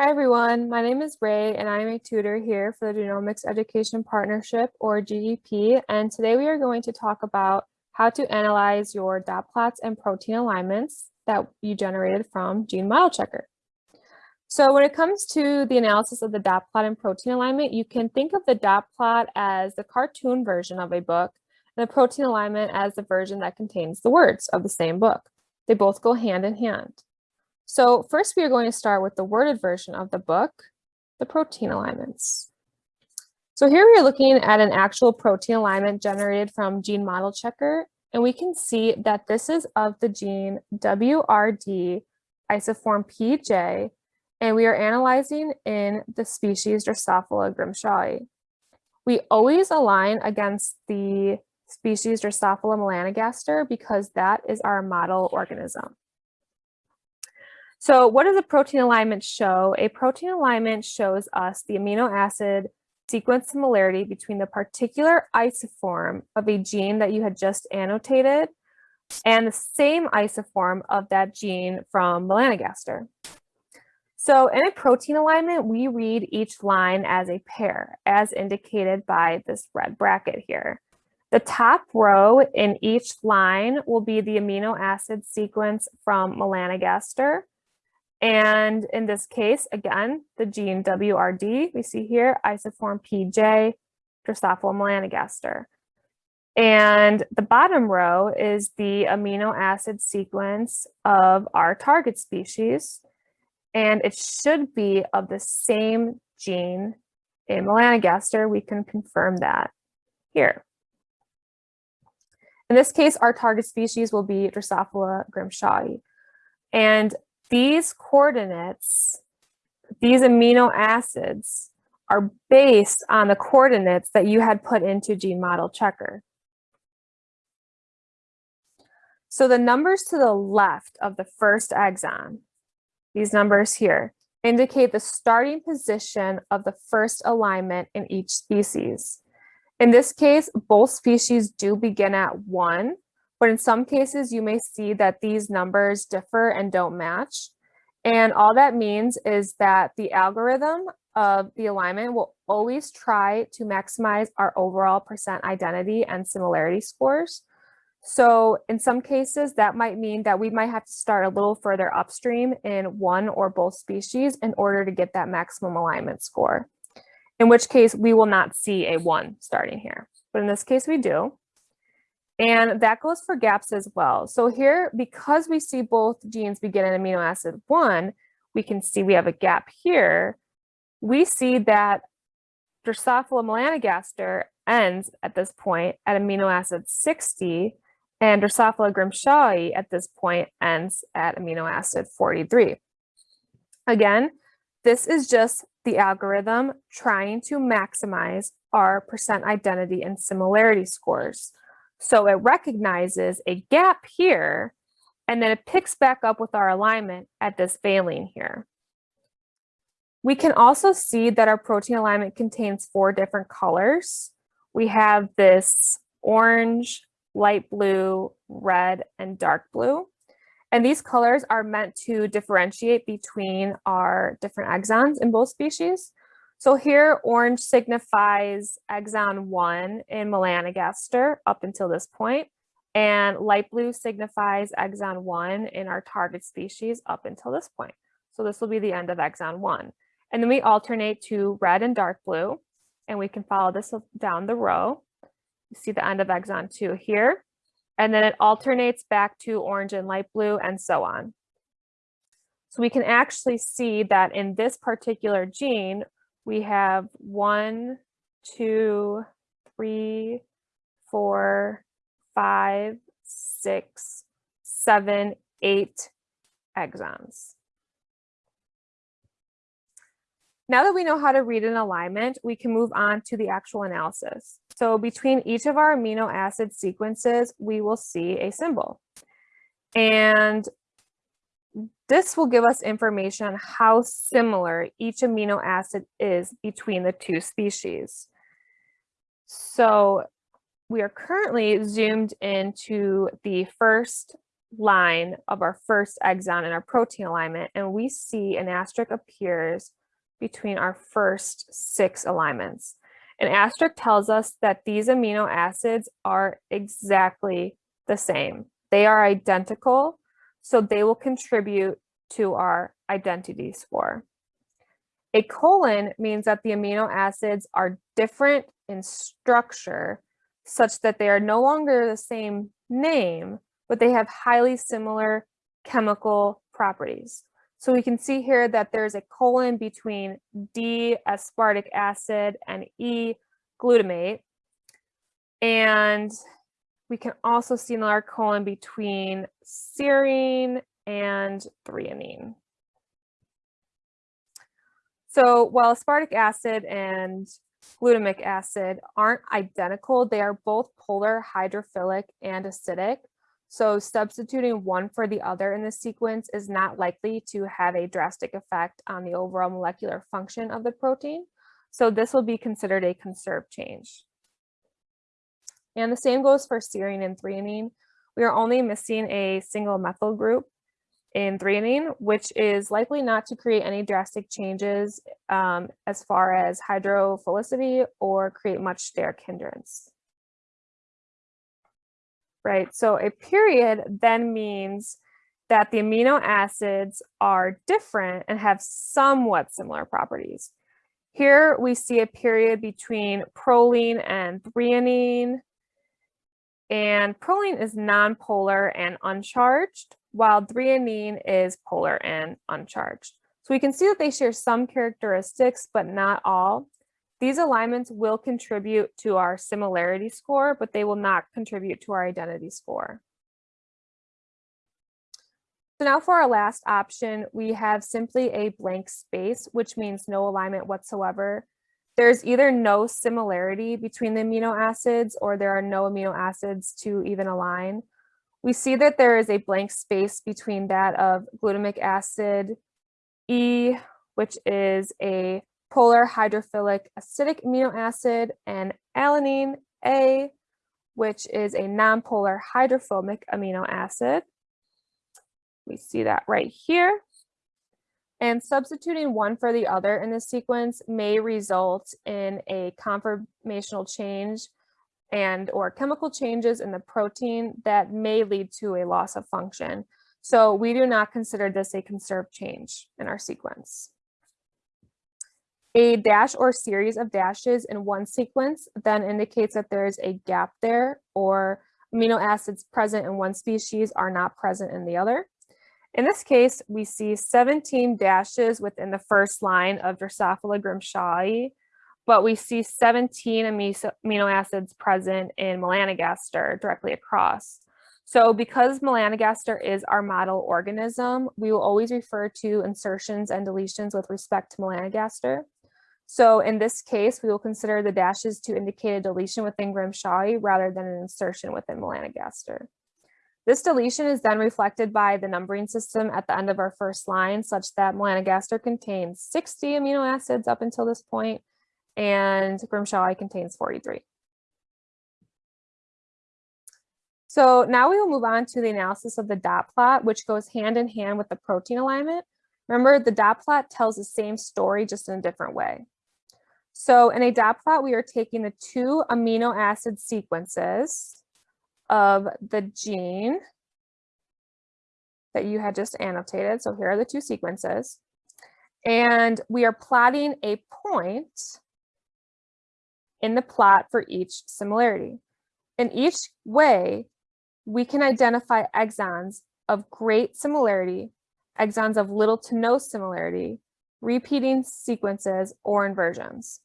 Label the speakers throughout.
Speaker 1: Hi everyone, my name is Ray and I'm a tutor here for the Genomics Education Partnership or GEP and today we are going to talk about how to analyze your dot plots and protein alignments that you generated from Gene Model Checker. So when it comes to the analysis of the dot plot and protein alignment, you can think of the dot plot as the cartoon version of a book and the protein alignment as the version that contains the words of the same book. They both go hand in hand. So first we are going to start with the worded version of the book, the protein alignments. So here we are looking at an actual protein alignment generated from gene model checker, and we can see that this is of the gene WRD isoform PJ, and we are analyzing in the species Drosophila grimshawi. We always align against the species Drosophila melanogaster because that is our model organism. So what does a protein alignment show? A protein alignment shows us the amino acid sequence similarity between the particular isoform of a gene that you had just annotated and the same isoform of that gene from melanogaster. So in a protein alignment, we read each line as a pair, as indicated by this red bracket here. The top row in each line will be the amino acid sequence from melanogaster, and in this case, again, the gene WRD, we see here, isoform PJ, Drosophila melanogaster. And the bottom row is the amino acid sequence of our target species. And it should be of the same gene in melanogaster. We can confirm that here. In this case, our target species will be Drosophila grimshawi. And these coordinates, these amino acids are based on the coordinates that you had put into gene model checker. So the numbers to the left of the first exon, these numbers here, indicate the starting position of the first alignment in each species. In this case, both species do begin at one, but in some cases, you may see that these numbers differ and don't match. And all that means is that the algorithm of the alignment will always try to maximize our overall percent identity and similarity scores. So in some cases, that might mean that we might have to start a little further upstream in one or both species in order to get that maximum alignment score, in which case we will not see a one starting here. But in this case, we do. And that goes for gaps as well. So here, because we see both genes begin in amino acid one, we can see we have a gap here. We see that Drosophila melanogaster ends at this point at amino acid 60, and Drosophila grimshawi at this point ends at amino acid 43. Again, this is just the algorithm trying to maximize our percent identity and similarity scores. So it recognizes a gap here, and then it picks back up with our alignment at this valine here. We can also see that our protein alignment contains four different colors. We have this orange, light blue, red, and dark blue. And these colors are meant to differentiate between our different exons in both species. So here, orange signifies exon 1 in melanogaster up until this point, and light blue signifies exon 1 in our target species up until this point. So this will be the end of exon 1. And then we alternate to red and dark blue, and we can follow this down the row. You see the end of exon 2 here, and then it alternates back to orange and light blue, and so on. So we can actually see that in this particular gene, we have one, two, three, four, five, six, seven, eight exons. Now that we know how to read an alignment, we can move on to the actual analysis. So between each of our amino acid sequences, we will see a symbol. And this will give us information on how similar each amino acid is between the two species. So we are currently zoomed into the first line of our first exon in our protein alignment, and we see an asterisk appears between our first six alignments. An asterisk tells us that these amino acids are exactly the same. They are identical, so they will contribute to our identity score. A colon means that the amino acids are different in structure such that they are no longer the same name, but they have highly similar chemical properties. So we can see here that there's a colon between D aspartic acid and E glutamate. And we can also see another colon between serine and threonine. So while aspartic acid and glutamic acid aren't identical, they are both polar hydrophilic and acidic. So substituting one for the other in the sequence is not likely to have a drastic effect on the overall molecular function of the protein. So this will be considered a conserved change. And the same goes for serine and threonine. We are only missing a single methyl group in threonine, which is likely not to create any drastic changes um, as far as hydrophilicity or create much steric hindrance. Right, so a period then means that the amino acids are different and have somewhat similar properties. Here we see a period between proline and threonine, and proline is nonpolar and uncharged, while threonine is polar and uncharged. So we can see that they share some characteristics, but not all. These alignments will contribute to our similarity score, but they will not contribute to our identity score. So now for our last option, we have simply a blank space, which means no alignment whatsoever. There's either no similarity between the amino acids or there are no amino acids to even align. We see that there is a blank space between that of glutamic acid E, which is a polar hydrophilic acidic amino acid, and alanine A, which is a nonpolar hydrophobic amino acid. We see that right here. And substituting one for the other in the sequence may result in a conformational change and or chemical changes in the protein that may lead to a loss of function. So we do not consider this a conserved change in our sequence. A dash or series of dashes in one sequence then indicates that there is a gap there or amino acids present in one species are not present in the other. In this case, we see 17 dashes within the first line of Drosophila grimshawi, but we see 17 amino acids present in melanogaster directly across. So because melanogaster is our model organism, we will always refer to insertions and deletions with respect to melanogaster. So in this case, we will consider the dashes to indicate a deletion within Grimshawi rather than an insertion within melanogaster. This deletion is then reflected by the numbering system at the end of our first line such that melanogaster contains 60 amino acids up until this point and Grimshawi contains 43. So now we will move on to the analysis of the dot plot, which goes hand in hand with the protein alignment. Remember, the dot plot tells the same story, just in a different way. So in a dot plot, we are taking the two amino acid sequences of the gene that you had just annotated. So here are the two sequences. And we are plotting a point in the plot for each similarity. In each way, we can identify exons of great similarity, exons of little to no similarity, repeating sequences, or inversions.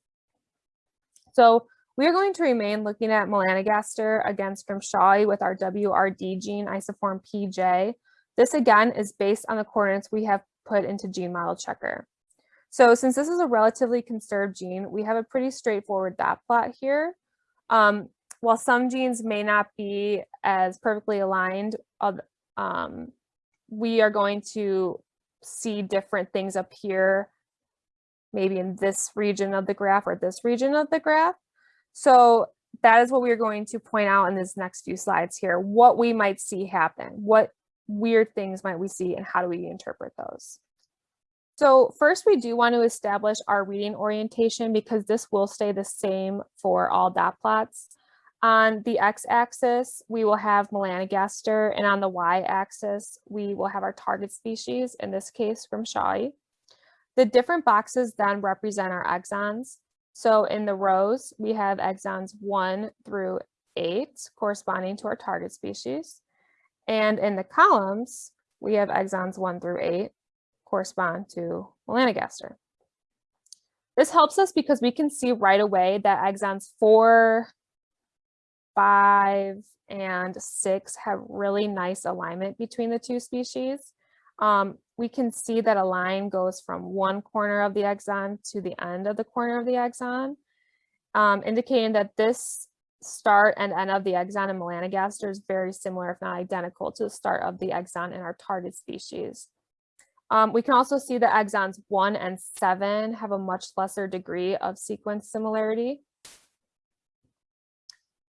Speaker 1: So we are going to remain looking at melanogaster against Grimshawi with our WRD gene isoform PJ. This again is based on the coordinates we have put into gene model checker. So since this is a relatively conserved gene, we have a pretty straightforward dot plot here. Um, while some genes may not be as perfectly aligned, um, we are going to see different things up here, maybe in this region of the graph or this region of the graph. So that is what we're going to point out in this next few slides here, what we might see happen, what weird things might we see and how do we interpret those? So first we do want to establish our reading orientation because this will stay the same for all dot plots. On the x-axis, we will have melanogaster, and on the y-axis, we will have our target species, in this case, from Grimshawi. The different boxes then represent our exons. So in the rows, we have exons 1 through 8, corresponding to our target species. And in the columns, we have exons 1 through 8, correspond to melanogaster. This helps us because we can see right away that exons 4, five and six have really nice alignment between the two species. Um, we can see that a line goes from one corner of the exon to the end of the corner of the exon, um, indicating that this start and end of the exon in melanogaster is very similar, if not identical, to the start of the exon in our target species. Um, we can also see that exons one and seven have a much lesser degree of sequence similarity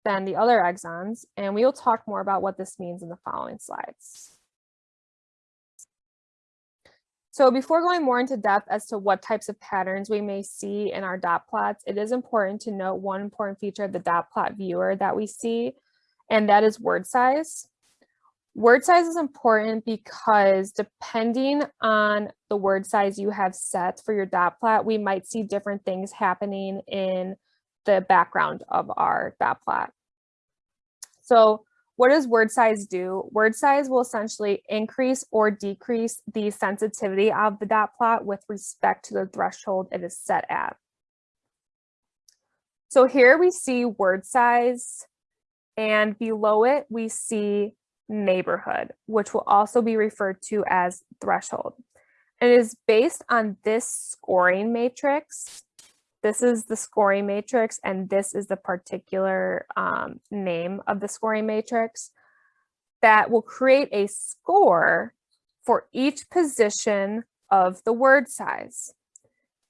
Speaker 1: than the other exons, and we will talk more about what this means in the following slides. So before going more into depth as to what types of patterns we may see in our dot plots, it is important to note one important feature of the dot plot viewer that we see, and that is word size. Word size is important because depending on the word size you have set for your dot plot, we might see different things happening in the background of our dot plot. So what does word size do? Word size will essentially increase or decrease the sensitivity of the dot plot with respect to the threshold it is set at. So here we see word size and below it we see neighborhood, which will also be referred to as threshold. And it is based on this scoring matrix this is the scoring matrix and this is the particular um, name of the scoring matrix that will create a score for each position of the word size.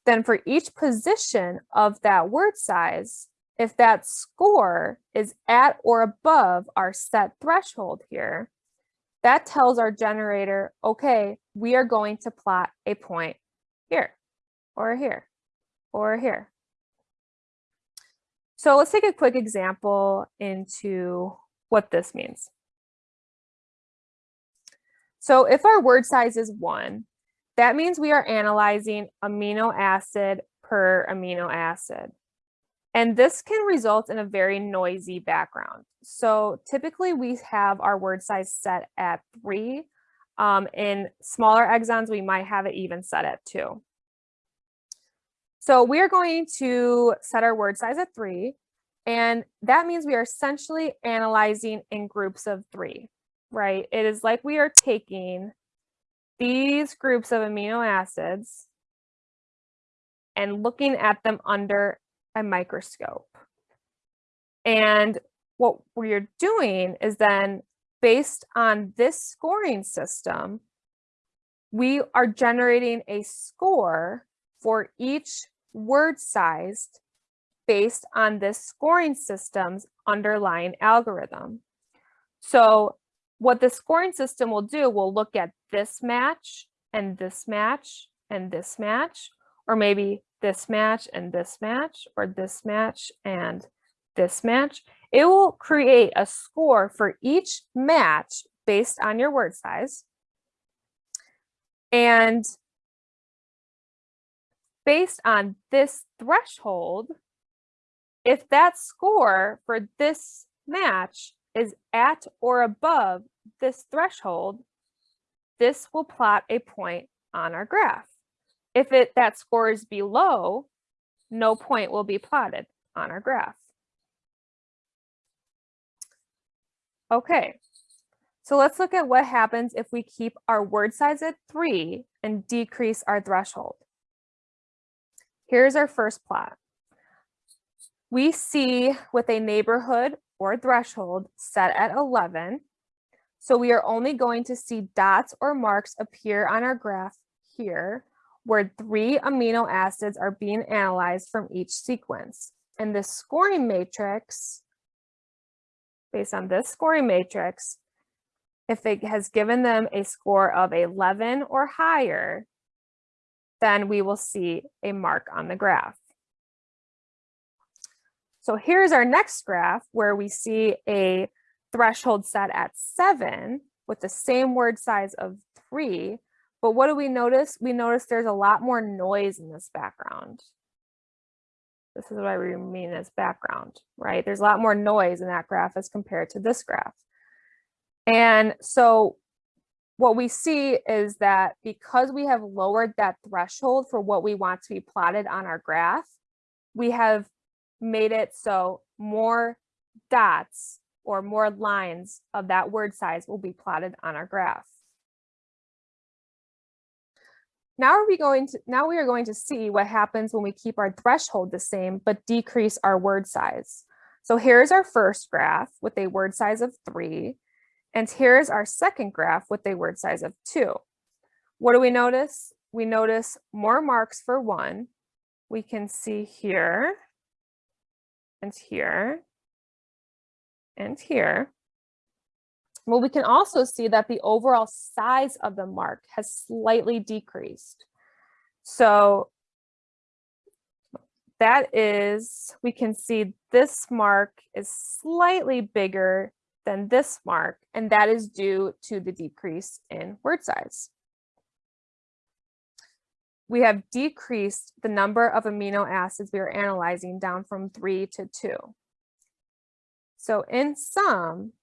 Speaker 1: Then for each position of that word size, if that score is at or above our set threshold here, that tells our generator, okay, we are going to plot a point here or here or here. So let's take a quick example into what this means. So if our word size is one, that means we are analyzing amino acid per amino acid. And this can result in a very noisy background. So typically we have our word size set at three. Um, in smaller exons, we might have it even set at two. So we are going to set our word size at three, and that means we are essentially analyzing in groups of three, right? It is like we are taking these groups of amino acids and looking at them under a microscope. And what we're doing is then based on this scoring system, we are generating a score for each word sized based on this scoring system's underlying algorithm. So what the scoring system will do, will look at this match and this match and this match, or maybe this match and this match, or this match and this match. It will create a score for each match based on your word size. And based on this threshold, if that score for this match is at or above this threshold, this will plot a point on our graph. If it that score is below, no point will be plotted on our graph. Okay, so let's look at what happens if we keep our word size at three and decrease our threshold. Here's our first plot. We see with a neighborhood or threshold set at 11. So we are only going to see dots or marks appear on our graph here where three amino acids are being analyzed from each sequence. And this scoring matrix, based on this scoring matrix, if it has given them a score of 11 or higher, then we will see a mark on the graph. So here's our next graph where we see a threshold set at seven with the same word size of three. But what do we notice? We notice there's a lot more noise in this background. This is what I mean as background, right? There's a lot more noise in that graph as compared to this graph. And so what we see is that because we have lowered that threshold for what we want to be plotted on our graph, we have made it so more dots or more lines of that word size will be plotted on our graph. Now are we going to now we are going to see what happens when we keep our threshold the same but decrease our word size. So here's our first graph with a word size of three. And here's our second graph with a word size of two. What do we notice? We notice more marks for one. We can see here and here and here. Well, we can also see that the overall size of the mark has slightly decreased. So that is, we can see this mark is slightly bigger than this mark, and that is due to the decrease in word size. We have decreased the number of amino acids we are analyzing down from three to two. So in sum,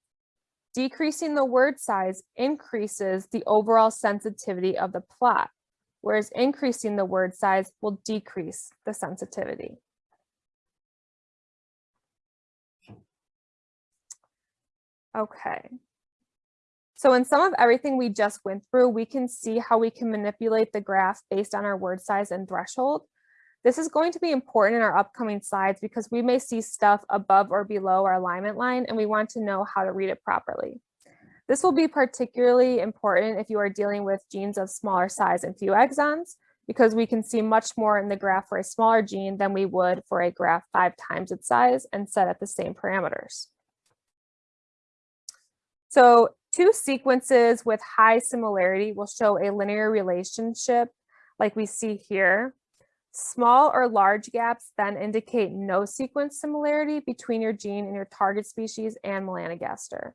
Speaker 1: decreasing the word size increases the overall sensitivity of the plot, whereas increasing the word size will decrease the sensitivity. Okay. So in some of everything we just went through, we can see how we can manipulate the graph based on our word size and threshold. This is going to be important in our upcoming slides because we may see stuff above or below our alignment line and we want to know how to read it properly. This will be particularly important if you are dealing with genes of smaller size and few exons because we can see much more in the graph for a smaller gene than we would for a graph five times its size and set at the same parameters. So two sequences with high similarity will show a linear relationship like we see here. Small or large gaps then indicate no sequence similarity between your gene and your target species and melanogaster.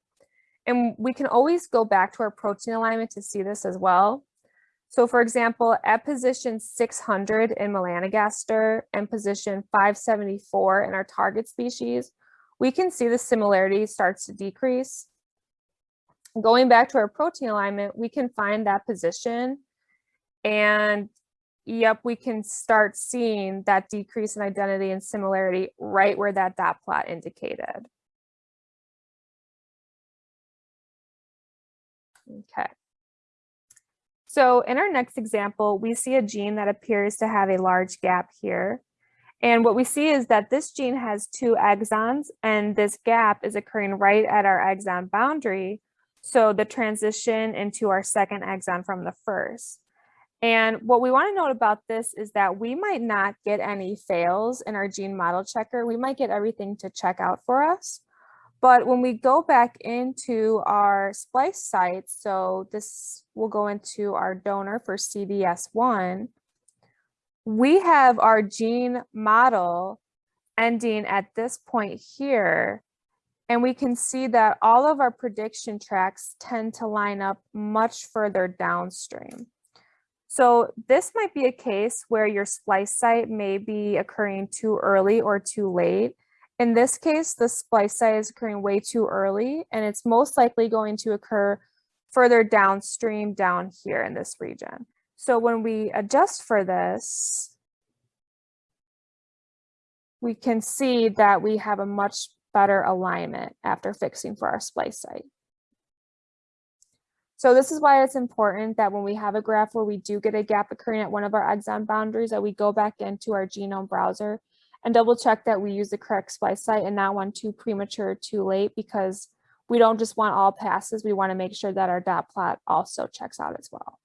Speaker 1: And we can always go back to our protein alignment to see this as well. So for example, at position 600 in melanogaster and position 574 in our target species, we can see the similarity starts to decrease going back to our protein alignment, we can find that position and yep, we can start seeing that decrease in identity and similarity right where that dot plot indicated. Okay. So in our next example, we see a gene that appears to have a large gap here. And what we see is that this gene has two exons and this gap is occurring right at our exon boundary so the transition into our second exon from the first. And what we want to note about this is that we might not get any fails in our gene model checker. We might get everything to check out for us. But when we go back into our splice site, so this will go into our donor for CDS1, we have our gene model ending at this point here and we can see that all of our prediction tracks tend to line up much further downstream. So this might be a case where your splice site may be occurring too early or too late. In this case, the splice site is occurring way too early, and it's most likely going to occur further downstream down here in this region. So when we adjust for this, we can see that we have a much better alignment after fixing for our splice site. So this is why it's important that when we have a graph where we do get a gap occurring at one of our exon boundaries that we go back into our genome browser and double check that we use the correct splice site and not one too premature too late because we don't just want all passes, we wanna make sure that our dot plot also checks out as well.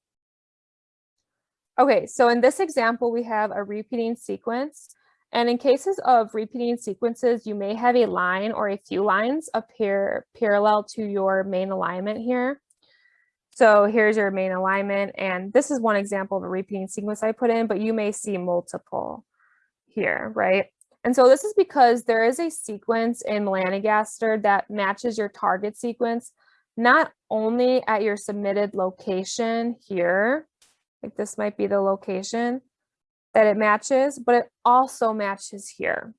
Speaker 1: Okay, so in this example, we have a repeating sequence and in cases of repeating sequences, you may have a line or a few lines appear parallel to your main alignment here. So here's your main alignment, and this is one example of a repeating sequence I put in, but you may see multiple here, right? And so this is because there is a sequence in melanogaster that matches your target sequence, not only at your submitted location here, like this might be the location that it matches, but it also matches here.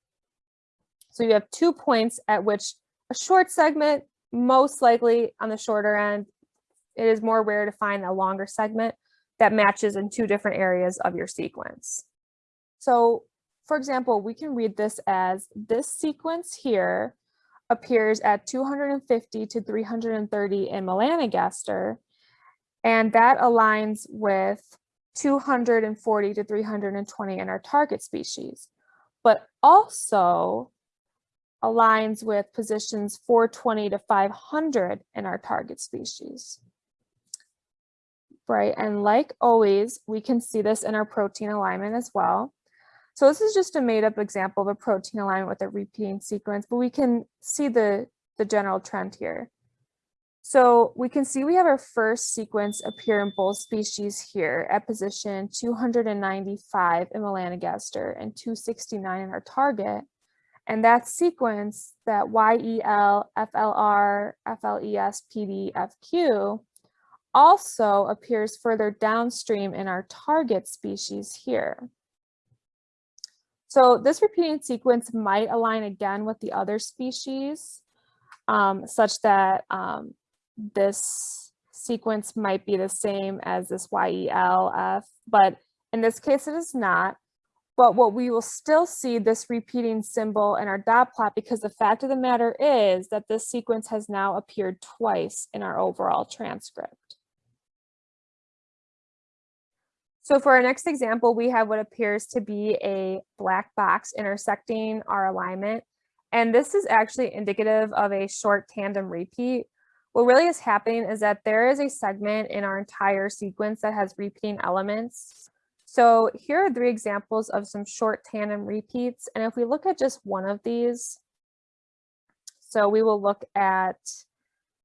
Speaker 1: So you have two points at which a short segment, most likely on the shorter end, it is more rare to find a longer segment that matches in two different areas of your sequence. So for example, we can read this as this sequence here appears at 250 to 330 in melanogaster, and that aligns with 240 to 320 in our target species, but also aligns with positions 420 to 500 in our target species right? And like always, we can see this in our protein alignment as well. So this is just a made up example of a protein alignment with a repeating sequence, but we can see the, the general trend here. So we can see we have our first sequence appear in both species here at position 295 in melanogaster and 269 in our target. And that sequence, that YEL, FLR, FLES, PD, FQ, also appears further downstream in our target species here. So this repeating sequence might align again with the other species um, such that um, this sequence might be the same as this YELF, but in this case it is not. But what we will still see this repeating symbol in our dot plot because the fact of the matter is that this sequence has now appeared twice in our overall transcript. So for our next example, we have what appears to be a black box intersecting our alignment. And this is actually indicative of a short tandem repeat. What really is happening is that there is a segment in our entire sequence that has repeating elements. So here are three examples of some short tandem repeats. And if we look at just one of these, so we will look at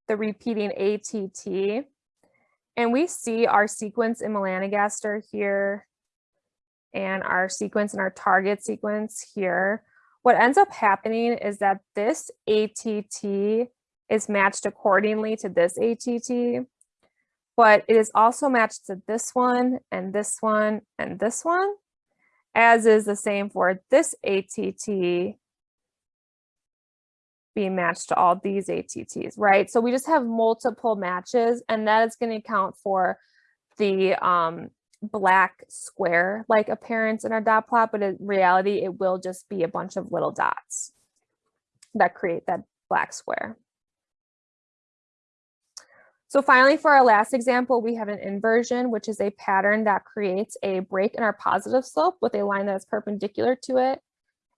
Speaker 1: the repeating ATT. And we see our sequence in melanogaster here and our sequence in our target sequence here. What ends up happening is that this ATT is matched accordingly to this ATT, but it is also matched to this one and this one and this one, as is the same for this ATT being matched to all these ATTs, right? So we just have multiple matches and that is going to account for the um, black square like appearance in our dot plot, but in reality, it will just be a bunch of little dots that create that black square. So finally, for our last example, we have an inversion, which is a pattern that creates a break in our positive slope with a line that is perpendicular to it.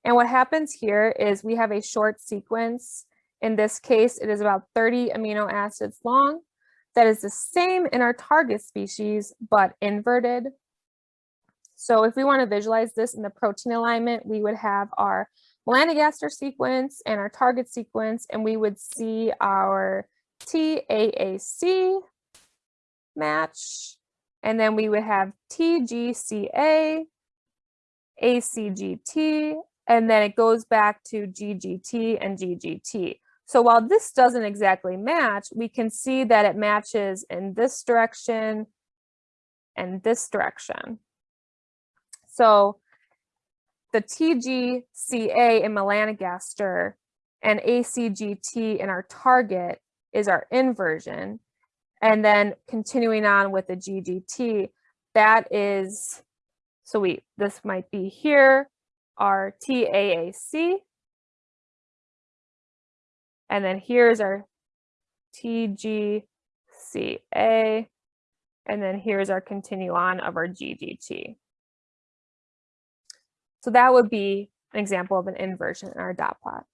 Speaker 1: And what happens here is we have a short sequence. In this case, it is about 30 amino acids long. That is the same in our target species, but inverted. So if we want to visualize this in the protein alignment, we would have our melanogaster sequence and our target sequence, and we would see our TAAC match, and then we would have TGCA, ACGT, and then it goes back to GGT and GGT. So while this doesn't exactly match, we can see that it matches in this direction and this direction. So the TGCA in melanogaster and ACGT in our target is our inversion. And then continuing on with the GGT, that is, so we, this might be here, our TAAC. And then here's our TGCA. And then here's our continue on of our GGT. So that would be an example of an inversion in our dot plot.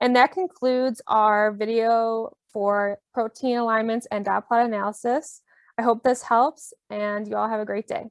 Speaker 1: And that concludes our video for protein alignments and dot plot analysis. I hope this helps and you all have a great day.